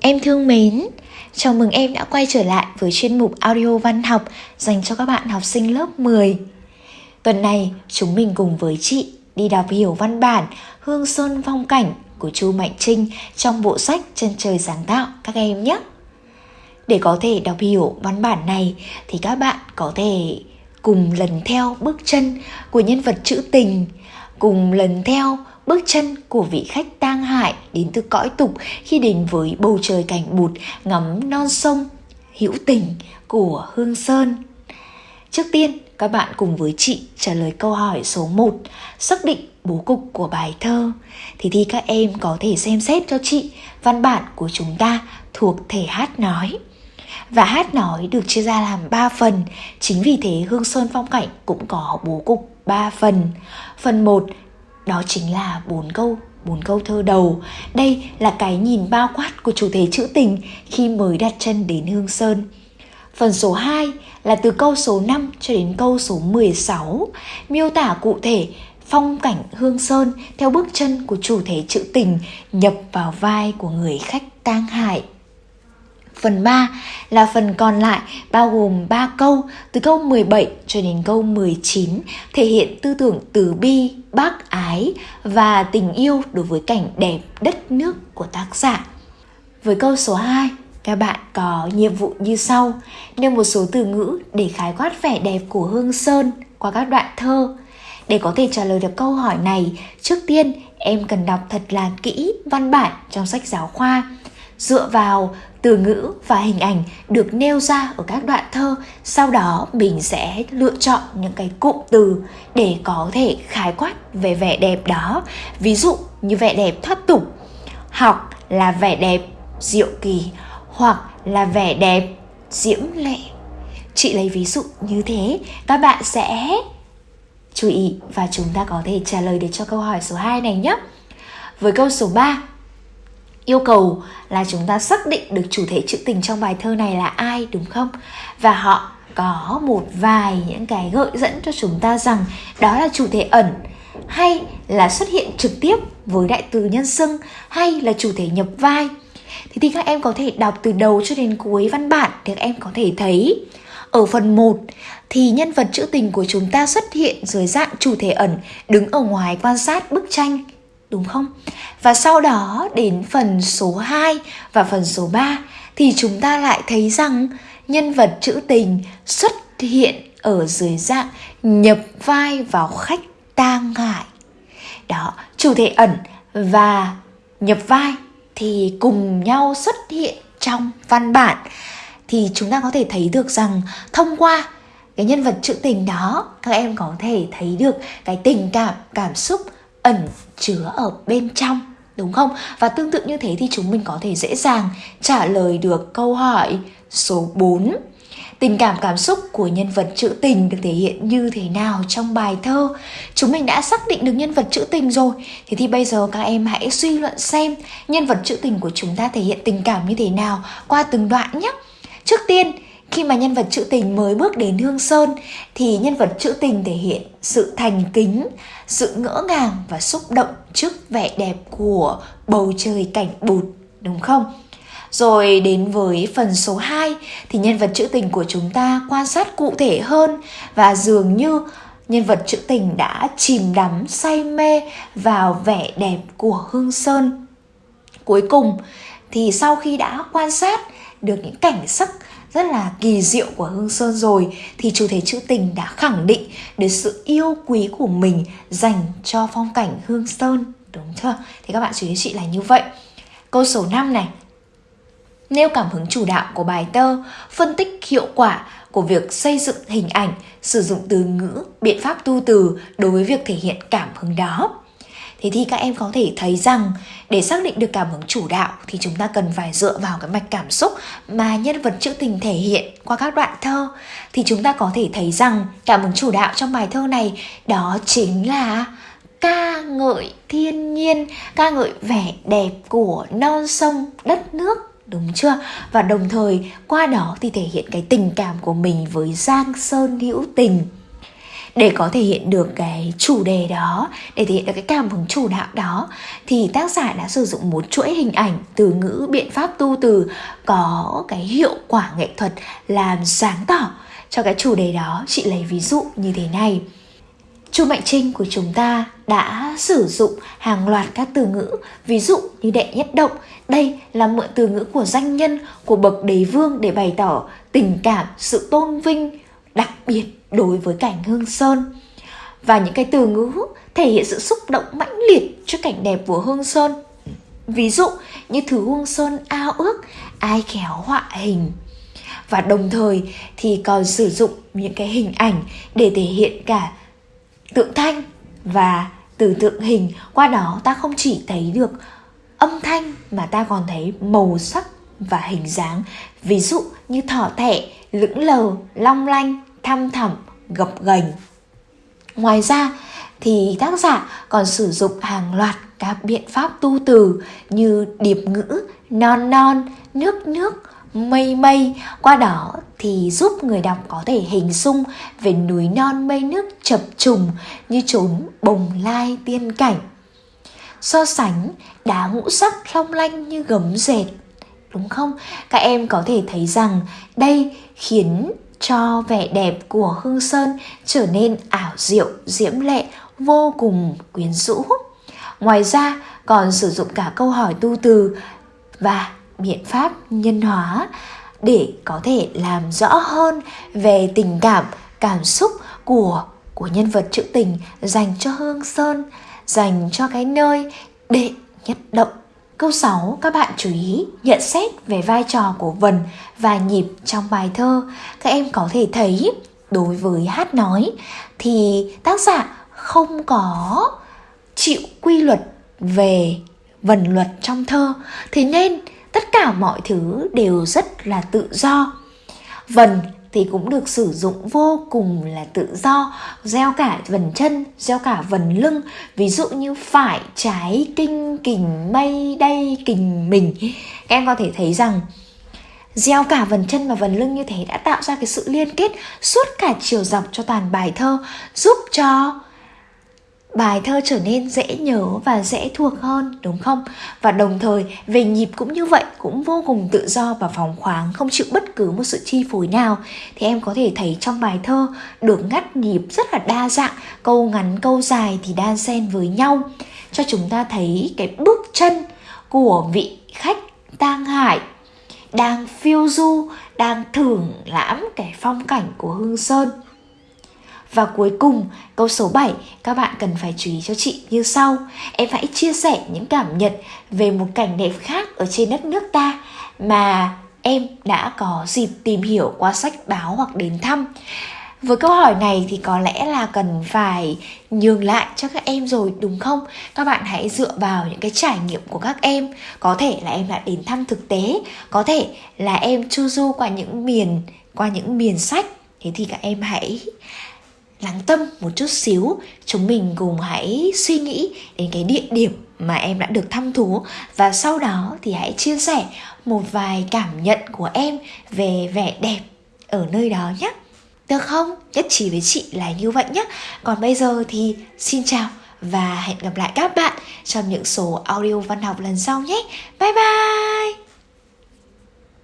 Em thương mến, chào mừng em đã quay trở lại với chuyên mục audio văn học dành cho các bạn học sinh lớp 10. Tuần này, chúng mình cùng với chị đi đọc hiểu văn bản Hương Sơn Phong Cảnh của Chu Mạnh Trinh trong bộ sách Chân trời sáng tạo các em nhé. Để có thể đọc hiểu văn bản này thì các bạn có thể cùng lần theo bước chân của nhân vật trữ tình, cùng lần theo bước chân của vị khách tang hại đến từ cõi tục khi đến với bầu trời cảnh bụt ngắm non sông hữu tình của Hương Sơn. Trước tiên, các bạn cùng với chị trả lời câu hỏi số 1, xác định bố cục của bài thơ. Thì thì các em có thể xem xét cho chị văn bản của chúng ta thuộc thể hát nói. Và hát nói được chia ra làm 3 phần, chính vì thế Hương Sơn Phong Cảnh cũng có bố cục 3 phần. Phần 1 đó chính là bốn câu bốn câu thơ đầu. Đây là cái nhìn bao quát của chủ thể trữ tình khi mới đặt chân đến hương sơn. Phần số 2 là từ câu số 5 cho đến câu số 16, miêu tả cụ thể phong cảnh hương sơn theo bước chân của chủ thể trữ tình nhập vào vai của người khách tang hại. Phần 3 là phần còn lại bao gồm 3 câu từ câu 17 cho đến câu 19 thể hiện tư tưởng từ bi, bác ái và tình yêu đối với cảnh đẹp đất nước của tác giả. Với câu số 2, các bạn có nhiệm vụ như sau: nêu một số từ ngữ để khái quát vẻ đẹp của Hương Sơn qua các đoạn thơ. Để có thể trả lời được câu hỏi này, trước tiên em cần đọc thật là kỹ văn bản trong sách giáo khoa dựa vào từ ngữ và hình ảnh được nêu ra ở các đoạn thơ, sau đó mình sẽ lựa chọn những cái cụm từ để có thể khái quát về vẻ đẹp đó. Ví dụ như vẻ đẹp thoát tục học là vẻ đẹp diệu kỳ, hoặc là vẻ đẹp diễm lệ. Chị lấy ví dụ như thế, các bạn sẽ chú ý và chúng ta có thể trả lời được cho câu hỏi số 2 này nhé. Với câu số 3 yêu cầu là chúng ta xác định được chủ thể trữ tình trong bài thơ này là ai, đúng không? Và họ có một vài những cái gợi dẫn cho chúng ta rằng đó là chủ thể ẩn, hay là xuất hiện trực tiếp với đại từ nhân xưng, hay là chủ thể nhập vai. Thì thì các em có thể đọc từ đầu cho đến cuối văn bản thì các em có thể thấy. Ở phần 1 thì nhân vật trữ tình của chúng ta xuất hiện dưới dạng chủ thể ẩn, đứng ở ngoài quan sát bức tranh đúng không? Và sau đó đến phần số 2 và phần số 3 thì chúng ta lại thấy rằng nhân vật trữ tình xuất hiện ở dưới dạng nhập vai vào khách tang ngại. Đó, chủ thể ẩn và nhập vai thì cùng nhau xuất hiện trong văn bản thì chúng ta có thể thấy được rằng thông qua cái nhân vật trữ tình đó các em có thể thấy được cái tình cảm cảm xúc ẩn chứa ở bên trong đúng không? Và tương tự như thế thì chúng mình có thể dễ dàng trả lời được câu hỏi số 4. Tình cảm cảm xúc của nhân vật trữ tình được thể hiện như thế nào trong bài thơ? Chúng mình đã xác định được nhân vật trữ tình rồi. Thế thì bây giờ các em hãy suy luận xem nhân vật trữ tình của chúng ta thể hiện tình cảm như thế nào qua từng đoạn nhé. Trước tiên, khi mà nhân vật trữ tình mới bước đến Hương Sơn thì nhân vật trữ tình thể hiện sự thành kính, sự ngỡ ngàng và xúc động trước vẻ đẹp của bầu trời cảnh bụt, đúng không? Rồi đến với phần số 2 thì nhân vật trữ tình của chúng ta quan sát cụ thể hơn và dường như nhân vật trữ tình đã chìm đắm say mê vào vẻ đẹp của Hương Sơn. Cuối cùng thì sau khi đã quan sát được những cảnh sắc rất là kỳ diệu của Hương Sơn rồi thì chủ thể trữ tình đã khẳng định được sự yêu quý của mình dành cho phong cảnh Hương Sơn đúng chưa? Thì các bạn chú ý chị là như vậy. Câu số 5 này. Nêu cảm hứng chủ đạo của bài thơ, phân tích hiệu quả của việc xây dựng hình ảnh, sử dụng từ ngữ, biện pháp tu từ đối với việc thể hiện cảm hứng đó. Thế thì các em có thể thấy rằng để xác định được cảm hứng chủ đạo thì chúng ta cần phải dựa vào cái mạch cảm xúc mà nhân vật trữ tình thể hiện qua các đoạn thơ thì chúng ta có thể thấy rằng cảm hứng chủ đạo trong bài thơ này đó chính là ca ngợi thiên nhiên, ca ngợi vẻ đẹp của non sông đất nước đúng chưa? Và đồng thời qua đó thì thể hiện cái tình cảm của mình với Giang Sơn hữu tình để có thể hiện được cái chủ đề đó để thể hiện được cái cảm hứng chủ đạo đó thì tác giả đã sử dụng một chuỗi hình ảnh từ ngữ biện pháp tu từ có cái hiệu quả nghệ thuật làm sáng tỏ cho cái chủ đề đó chị lấy ví dụ như thế này Chu Mạnh Trinh của chúng ta đã sử dụng hàng loạt các từ ngữ, ví dụ như đệ nhất động. Đây là mượn từ ngữ của danh nhân, của bậc đế vương để bày tỏ tình cảm, sự tôn vinh đặc biệt đối với cảnh Hương Sơn. Và những cái từ ngữ thể hiện sự xúc động mãnh liệt cho cảnh đẹp của Hương Sơn. Ví dụ như thứ Hương Sơn ao ước, ai khéo họa hình. Và đồng thời thì còn sử dụng những cái hình ảnh để thể hiện cả tượng thanh và từ tượng hình qua đó ta không chỉ thấy được âm thanh mà ta còn thấy màu sắc và hình dáng ví dụ như thỏ thẻ lững lờ long lanh thăm thẳm, gập ghềnh. Ngoài ra thì tác giả còn sử dụng hàng loạt các biện pháp tu từ như điệp ngữ non non, nước nước, mây mây. Qua đó thì giúp người đọc có thể hình dung về núi non mây nước chập trùng như chốn bồng lai tiên cảnh. So sánh đá ngũ sắc long lanh như gấm dệt, đúng không? Các em có thể thấy rằng đây khiến cho vẻ đẹp của hương sơn trở nên ảo diệu, diễm lệ, vô cùng quyến rũ. Ngoài ra, còn sử dụng cả câu hỏi tu từ và biện pháp nhân hóa để có thể làm rõ hơn về tình cảm cảm xúc của của nhân vật trữ tình dành cho hương sơn, dành cho cái nơi đệ nhất động. Câu 6, các bạn chú ý nhận xét về vai trò của vần và nhịp trong bài thơ. Các em có thể thấy đối với hát nói thì tác giả không có chịu quy luật về vần luật trong thơ. Thế nên tất cả mọi thứ đều rất là tự do vần thì cũng được sử dụng vô cùng là tự do, gieo cả vần chân, gieo cả vần lưng. Ví dụ như phải, trái, kinh, kình, mây đây kình, mình. Các em có thể thấy rằng, gieo cả vần chân và vần lưng như thế đã tạo ra cái sự liên kết, suốt cả chiều dọc cho toàn bài thơ, giúp cho bài thơ trở nên dễ nhớ và dễ thuộc hơn, đúng không? Và đồng thời, về nhịp cũng như vậy, cũng vô cùng tự do và phóng khoáng, không chịu bất cứ một sự chi phối nào. Thì em có thể thấy trong bài thơ được ngắt nhịp rất là đa dạng, câu ngắn, câu dài thì đan xen với nhau. Cho chúng ta thấy cái bước chân của vị khách tang hải đang phiêu du, đang thưởng lãm cái phong cảnh của hương sơn và cuối cùng, câu số 7 các bạn cần phải chú ý cho chị như sau. Em hãy chia sẻ những cảm nhận về một cảnh đẹp khác ở trên đất nước ta mà em đã có dịp tìm hiểu qua sách báo hoặc đến thăm. Với câu hỏi này thì có lẽ là cần phải nhường lại cho các em rồi đúng không? Các bạn hãy dựa vào những cái trải nghiệm của các em Có thể là em đã đến thăm thực tế Có thể là em chu du qua những miền qua những miền sách Thế thì các em hãy lắng tâm một chút xíu. Chúng mình cùng hãy suy nghĩ đến cái địa điểm mà em đã được thăm thú. Và sau đó thì hãy chia sẻ một vài cảm nhận của em về vẻ đẹp ở nơi đó nhé. Được không? Nhất trí với chị là như vậy nhé. Còn bây giờ thì xin chào và hẹn gặp lại các bạn trong những số audio văn học lần sau nhé. Bye bye!